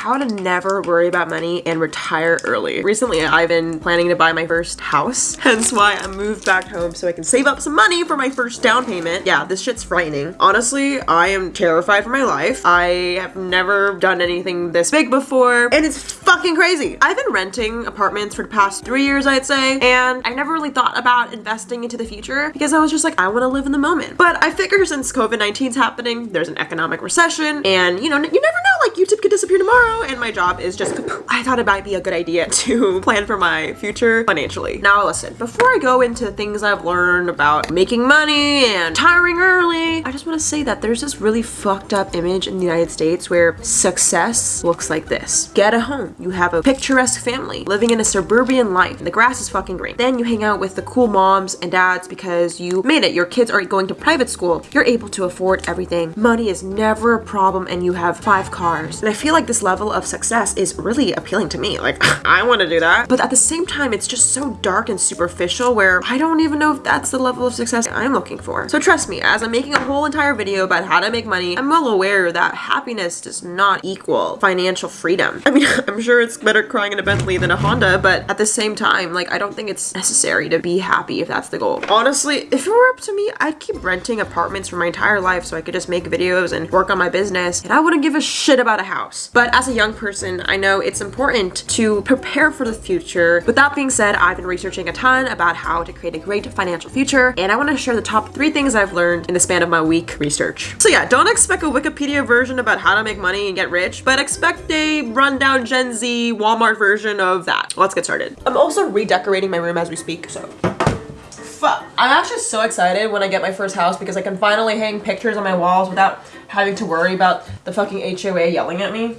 How to never worry about money and retire early. Recently, I've been planning to buy my first house, hence why I moved back home so I can save up some money for my first down payment. Yeah, this shit's frightening. Honestly, I am terrified for my life. I have never done anything this big before, and it's fucking crazy. I've been renting apartments for the past three years, I'd say, and I never really thought about investing into the future because I was just like, I want to live in the moment. But I figure since COVID-19 is happening, there's an economic recession, and you know, you never know, like YouTube could disappear tomorrow and my job is just I thought it might be a good idea to plan for my future financially. Now listen, before I go into things I've learned about making money and retiring early, I just want to say that there's this really fucked up image in the United States where success looks like this. Get a home, you have a picturesque family, living in a suburban life, the grass is fucking green. Then you hang out with the cool moms and dads because you made it, your kids are going to private school, you're able to afford everything. Money is never a problem and you have five cars. And I feel like this level level of success is really appealing to me. Like, I want to do that. But at the same time, it's just so dark and superficial where I don't even know if that's the level of success I'm looking for. So trust me, as I'm making a whole entire video about how to make money, I'm well aware that happiness does not equal financial freedom. I mean, I'm sure it's better crying in a Bentley than a Honda, but at the same time, like, I don't think it's necessary to be happy if that's the goal. Honestly, if it were up to me, I'd keep renting apartments for my entire life so I could just make videos and work on my business, and I wouldn't give a shit about a house. But as a young person, I know it's important to prepare for the future. With that being said, I've been researching a ton about how to create a great financial future, and I want to share the top three things I've learned in the span of my week research. So yeah, don't expect a Wikipedia version about how to make money and get rich, but expect a rundown Gen Z Walmart version of that. Let's get started. I'm also redecorating my room as we speak, so fuck. I'm actually so excited when I get my first house because I can finally hang pictures on my walls without having to worry about the fucking HOA yelling at me.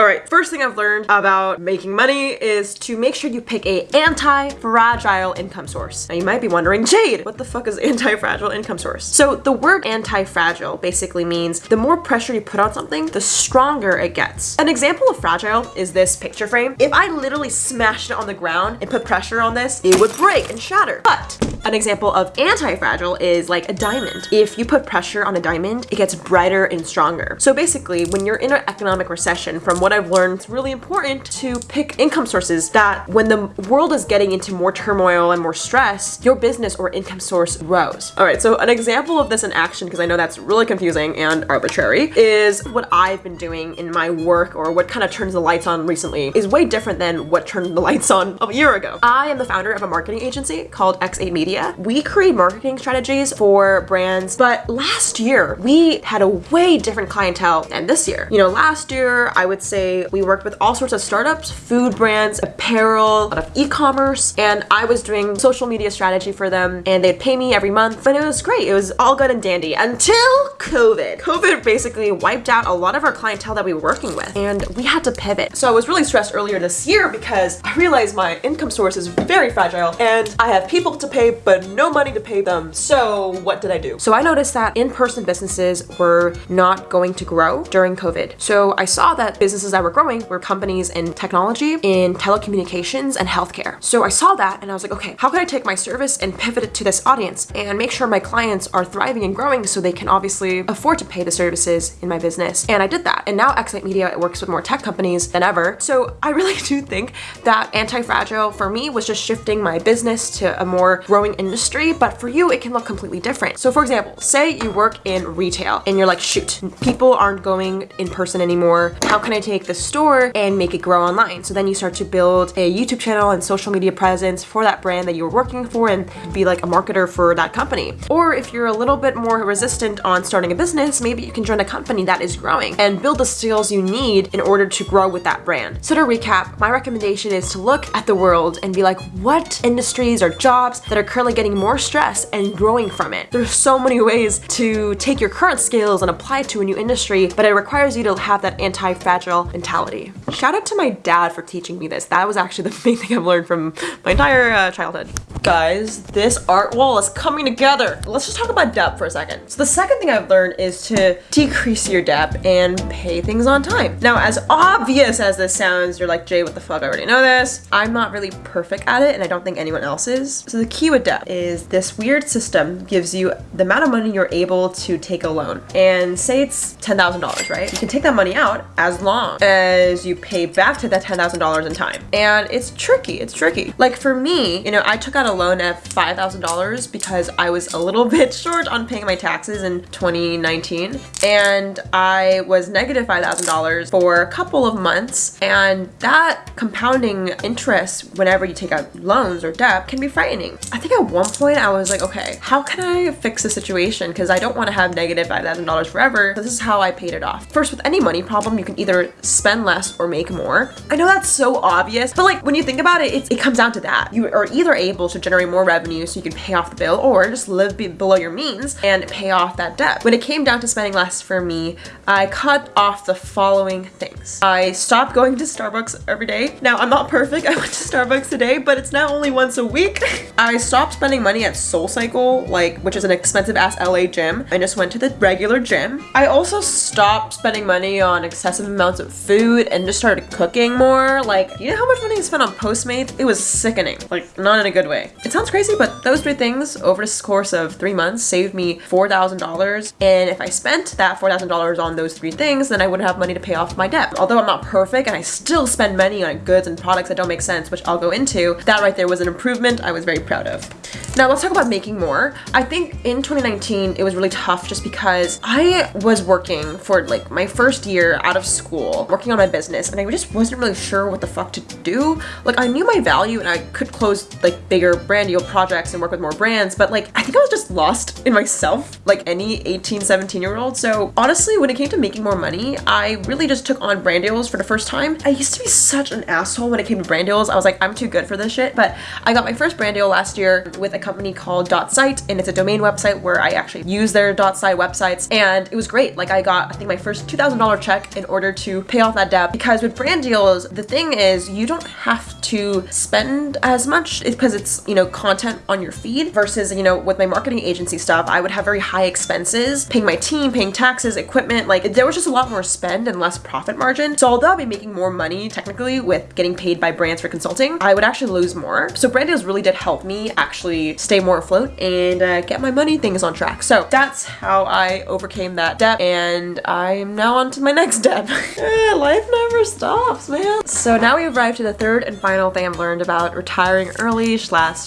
All right, first thing I've learned about making money is to make sure you pick a anti-fragile income source. Now you might be wondering, Jade, what the fuck is anti-fragile income source? So the word anti-fragile basically means the more pressure you put on something, the stronger it gets. An example of fragile is this picture frame. If I literally smashed it on the ground and put pressure on this, it would break and shatter. But an example of anti-fragile is like a diamond. If you put pressure on a diamond, it gets brighter and stronger. So basically, when you're in an economic recession, from what I've learned, it's really important to pick income sources that when the world is getting into more turmoil and more stress, your business or income source grows. All right, so an example of this in action, because I know that's really confusing and arbitrary, is what I've been doing in my work or what kind of turns the lights on recently is way different than what turned the lights on a year ago. I am the founder of a marketing agency called X8 Media media. We create marketing strategies for brands, but last year we had a way different clientele than this year. You know, last year I would say we worked with all sorts of startups, food brands, apparel, a lot of e-commerce, and I was doing social media strategy for them and they'd pay me every month, but it was great. It was all good and dandy until COVID. COVID basically wiped out a lot of our clientele that we were working with and we had to pivot. So I was really stressed earlier this year because I realized my income source is very fragile and I have people to pay but no money to pay them. So what did I do? So I noticed that in-person businesses were not going to grow during COVID. So I saw that businesses that were growing were companies in technology, in telecommunications, and healthcare. So I saw that and I was like, okay, how can I take my service and pivot it to this audience and make sure my clients are thriving and growing so they can obviously afford to pay the services in my business. And I did that. And now X8 Media works with more tech companies than ever. So I really do think that anti-fragile for me was just shifting my business to a more growing industry, but for you, it can look completely different. So for example, say you work in retail and you're like, shoot, people aren't going in person anymore. How can I take the store and make it grow online? So then you start to build a YouTube channel and social media presence for that brand that you're working for and be like a marketer for that company. Or if you're a little bit more resistant on starting a business, maybe you can join a company that is growing and build the skills you need in order to grow with that brand. So to recap, my recommendation is to look at the world and be like, what industries or jobs that are currently getting more stress and growing from it. There's so many ways to take your current skills and apply it to a new industry, but it requires you to have that anti-fragile mentality. Shout out to my dad for teaching me this. That was actually the main thing I've learned from my entire uh, childhood. Guys, this art wall is coming together. Let's just talk about debt for a second. So the second thing I've learned is to decrease your debt and pay things on time. Now, as obvious as this sounds, you're like, Jay, what the fuck? I already know this. I'm not really perfect at it and I don't think anyone else is. So the key with debt is this weird system gives you the amount of money you're able to take a loan. And say it's $10,000, right? You can take that money out as long as you pay back to that $10,000 in time. And it's tricky, it's tricky. Like for me, you know, I took out a loan at $5,000 because I was a little bit short on paying my taxes in 2019. And I was negative $5,000 for a couple of months. And that compounding interest whenever you take out loans or debt can be frightening. I think at one point I was like, okay, how can I fix the situation? Because I don't want to have negative $5,000 forever. This is how I paid it off. First, with any money problem, you can either spend less or make more. I know that's so obvious, but like when you think about it, it comes down to that. You are either able to generate more revenue so you can pay off the bill or just live be below your means and pay off that debt. When it came down to spending less for me, I cut off the following things. I stopped going to Starbucks every day. Now, I'm not perfect. I went to Starbucks today, but it's now only once a week. I stopped spending money at SoulCycle, like, which is an expensive ass LA gym. I just went to the regular gym. I also stopped spending money on excessive amounts of food and just started cooking more. Like, you know how much money I spent on Postmates? It was sickening. Like, not in a good way. It sounds crazy, but those three things over this course of three months saved me $4,000. And if I spent that $4,000 on those three things, then I wouldn't have money to pay off my debt. Although I'm not perfect and I still spend money on goods and products that don't make sense, which I'll go into, that right there was an improvement I was very proud of. Now let's talk about making more. I think in 2019, it was really tough just because I was working for like my first year out of school, working on my business, and I just wasn't really sure what the fuck to do. Like I knew my value and I could close like bigger brand deal projects and work with more brands, but like I think I was just lost in myself, like any 18, 17 year old. So honestly, when it came to making more money, I really just took on brand deals for the first time. I used to be such an asshole when it came to brand deals. I was like, I'm too good for this shit. But I got my first brand deal last year with a company called Dot Site, and it's a domain website where I actually use their Dot Site websites, and it was great. Like I got, I think my first $2,000 check in order to pay off that debt because with brand deals, the thing is you don't have to spend as much because it's, you know, content on your feed versus, you know, with my marketing agency stuff, I would have very high expenses, paying my team, paying taxes, equipment, like there was just a lot more spend and less profit margin. So although I'd be making more money technically with getting paid by brands for consulting, I would actually lose more. So brand deals really did help me actually stay more afloat and uh, get my money things on track. So that's how I overcame that debt and I'm now on to my next debt. Life never stops, man. So now we arrived to the third and final thing I've learned about retiring early slash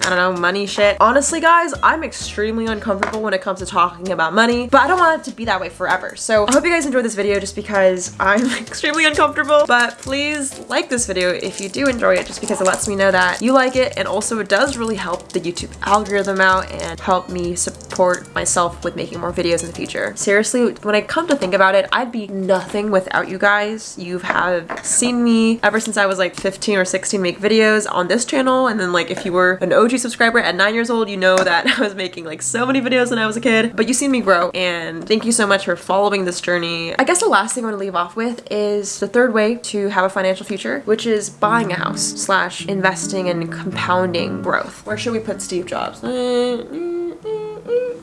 I don't know, money shit. Honestly, guys, I'm extremely uncomfortable when it comes to talking about money, but I don't want it to be that way forever. So I hope you guys enjoyed this video just because I'm extremely uncomfortable, but please like this video if you do enjoy it just because it lets me know that you like it and also it does really help the YouTube algorithm out and help me support myself with making more videos in the future. Seriously, when I come to think about it, I'd be nothing without you guys. You have seen me ever since I was like 15 or 16 make videos on this channel and then like if you were an OG subscriber at nine years old, you know that I was making like so many videos when I was a kid, but you've seen me grow and thank you so much for following this journey. I guess the last thing I want to leave off with is the third way to have a financial future, which is buying a house slash investing and compounding growth. Where should we put Steve Jobs?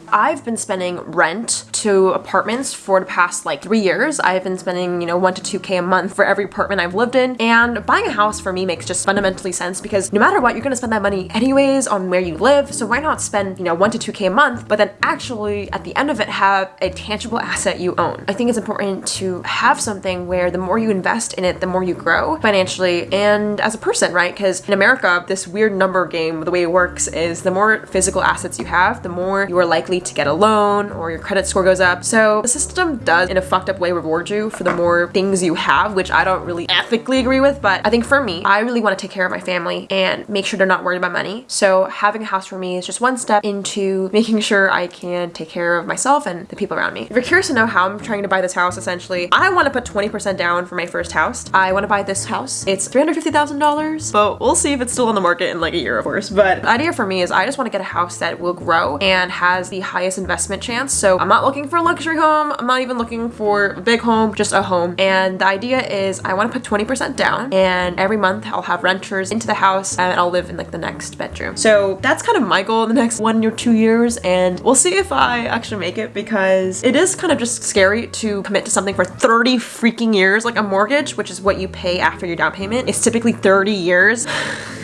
I've been spending rent to apartments for the past like three years. I've been spending, you know, one to 2K a month for every apartment I've lived in. And buying a house for me makes just fundamentally sense because no matter what, you're gonna spend that money anyways on where you live. So why not spend, you know, one to 2K a month, but then actually at the end of it have a tangible asset you own. I think it's important to have something where the more you invest in it, the more you grow financially and as a person, right? Because in America, this weird number game, the way it works is the more physical assets you have, the more you are likely to get a loan or your credit score goes up. So the system does in a fucked up way reward you for the more things you have, which I don't really ethically agree with. But I think for me, I really want to take care of my family and make sure they're not worried about money. So having a house for me is just one step into making sure I can take care of myself and the people around me. If you're curious to know how I'm trying to buy this house, essentially, I want to put 20% down for my first house. I want to buy this house. It's $350,000, but we'll see if it's still on the market in like a year, of course. But the idea for me is I just want to get a house that will grow and has the highest investment chance. So I'm not looking for a luxury home. I'm not even looking for a big home, just a home. And the idea is I want to put 20% down and every month I'll have renters into the house and I'll live in like the next bedroom. So that's kind of my goal in the next one or two years and we'll see if I actually make it because it is kind of just scary to commit to something for 30 freaking years like a mortgage, which is what you pay after your down payment. It's typically 30 years.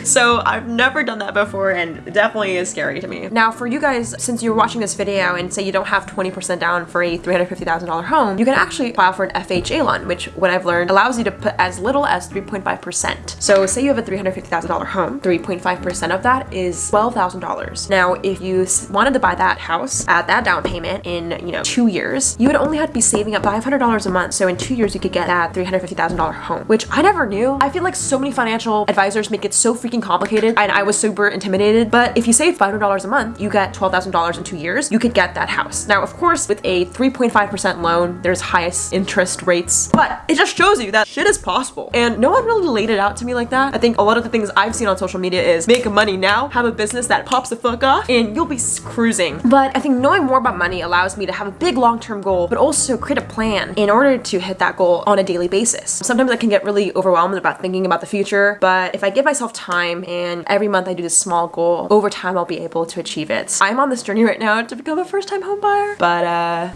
So I've never done that before and definitely is scary to me. Now for you guys, since you're watching this video and say you don't have 20% down for a $350,000 home, you can actually file for an FHA loan, which what I've learned allows you to put as little as 3.5%. So say you have a $350,000 home, 3.5% of that is $12,000. Now if you wanted to buy that house at that down payment in, you know, two years, you would only have to be saving up $500 a month. So in two years, you could get that $350,000 home, which I never knew. I feel like so many financial advisors make it so freaking freaking complicated and I was super intimidated. But if you save $500 a month, you get $12,000 in two years, you could get that house. Now, of course, with a 3.5% loan, there's highest interest rates, but it just shows you that shit is possible. And no one really laid it out to me like that. I think a lot of the things I've seen on social media is make money now, have a business that pops the fuck off, and you'll be cruising. But I think knowing more about money allows me to have a big long-term goal, but also create a plan in order to hit that goal on a daily basis. Sometimes I can get really overwhelmed about thinking about the future, but if I give myself time time and every month I do this small goal. Over time I'll be able to achieve it. I'm on this journey right now to become a first time home buyer, but uh,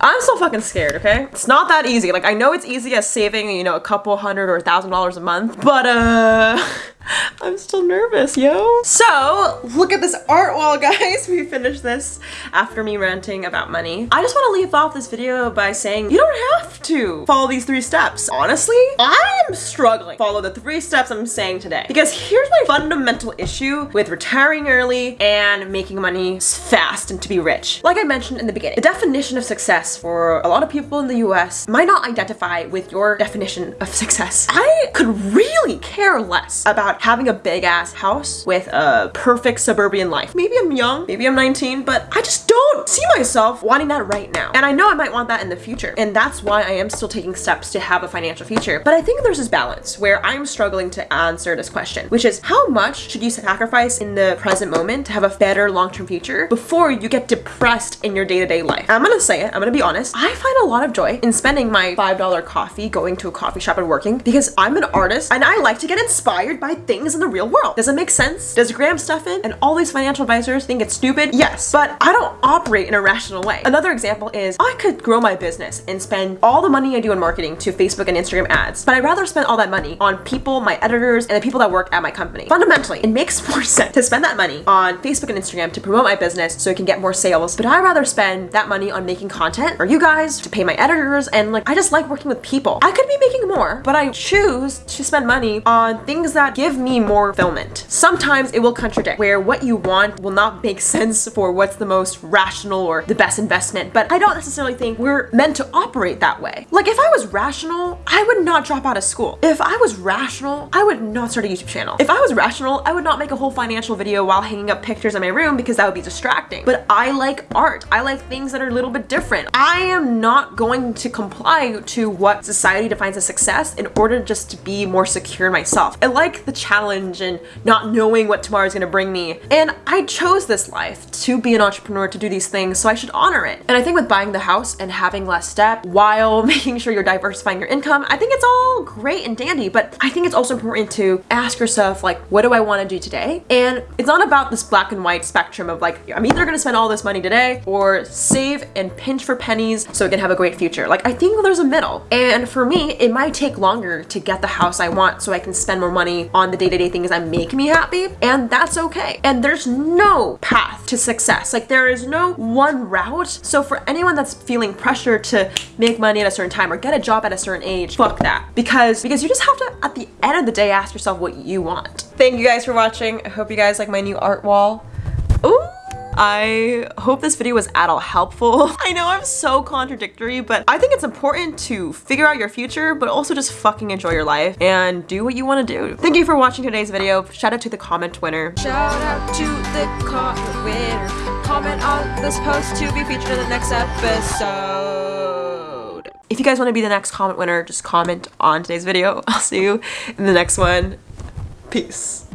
I'm still fucking scared, okay? It's not that easy. Like, I know it's easy as saving, you know, a couple hundred or a thousand dollars a month, but, uh... I'm still nervous, yo. So, look at this art wall, guys. We finished this after me ranting about money. I just want to leave off this video by saying you don't have to follow these three steps. Honestly, I am struggling follow the three steps I'm saying today because here's my fundamental issue with retiring early and making money fast and to be rich. Like I mentioned in the beginning, the definition of success for a lot of people in the US might not identify with your definition of success. I could really care less about having a big ass house with a perfect suburban life. Maybe I'm young, maybe I'm 19, but I just don't see myself wanting that right now. And I know I might want that in the future. And that's why I am still taking steps to have a financial future. But I think there's this balance where I'm struggling to answer this question, which is how much should you sacrifice in the present moment to have a better long-term future before you get depressed in your day-to-day -day life? I'm gonna say it, I'm gonna be honest. I find a lot of joy in spending my $5 coffee going to a coffee shop and working because I'm an artist and I like to get inspired by things in the real world. Does it make sense? Does Graham Stephan and all these financial advisors think it's stupid? Yes, but I don't operate in a rational way. Another example is I could grow my business and spend all the money I do in marketing to Facebook and Instagram ads, but I'd rather spend all that money on people, my editors, and the people that work at my company. Fundamentally, it makes more sense to spend that money on Facebook and Instagram to promote my business so it can get more sales, but I'd rather spend that money on making content for you guys, to pay my editors, and like, I just like working with people. I could be making more, but I choose to spend money on things that give me more fulfillment. Sometimes it will contradict where what you want will not make sense for what's the most rational or the best investment, but I don't necessarily think we're meant to operate that way. Like if I was rational, I would not drop out of school. If I was rational, I would not start a YouTube channel. If I was rational, I would not make a whole financial video while hanging up pictures in my room because that would be distracting. But I like art. I like things that are a little bit different. I am not going to comply to what society defines as success in order just to be more secure in myself. I like the challenge and not knowing what tomorrow is going to bring me. And I chose this life to be an entrepreneur, to do these things, so I should honor it. And I think with buying the house and having less debt while making sure you're diversifying your income, I think it's all great and dandy, but I think it's also important to ask yourself, like, what do I want to do today? And it's not about this black and white spectrum of like, I'm either going to spend all this money today or save and pinch for pennies so I can have a great future. Like, I think there's a middle. And for me, it might take longer to get the house I want so I can spend more money on the day-to-day -day things that make me happy and that's okay. And there's no path to success. Like there is no one route. So for anyone that's feeling pressure to make money at a certain time or get a job at a certain age, fuck that. Because, because you just have to, at the end of the day, ask yourself what you want. Thank you guys for watching. I hope you guys like my new art wall. Ooh! I hope this video was at all helpful. I know I'm so contradictory, but I think it's important to figure out your future, but also just fucking enjoy your life and do what you want to do. Thank you for watching today's video. Shout out to the comment winner. Shout out to the comment winner. Comment on this post to be featured in the next episode. If you guys want to be the next comment winner, just comment on today's video. I'll see you in the next one. Peace.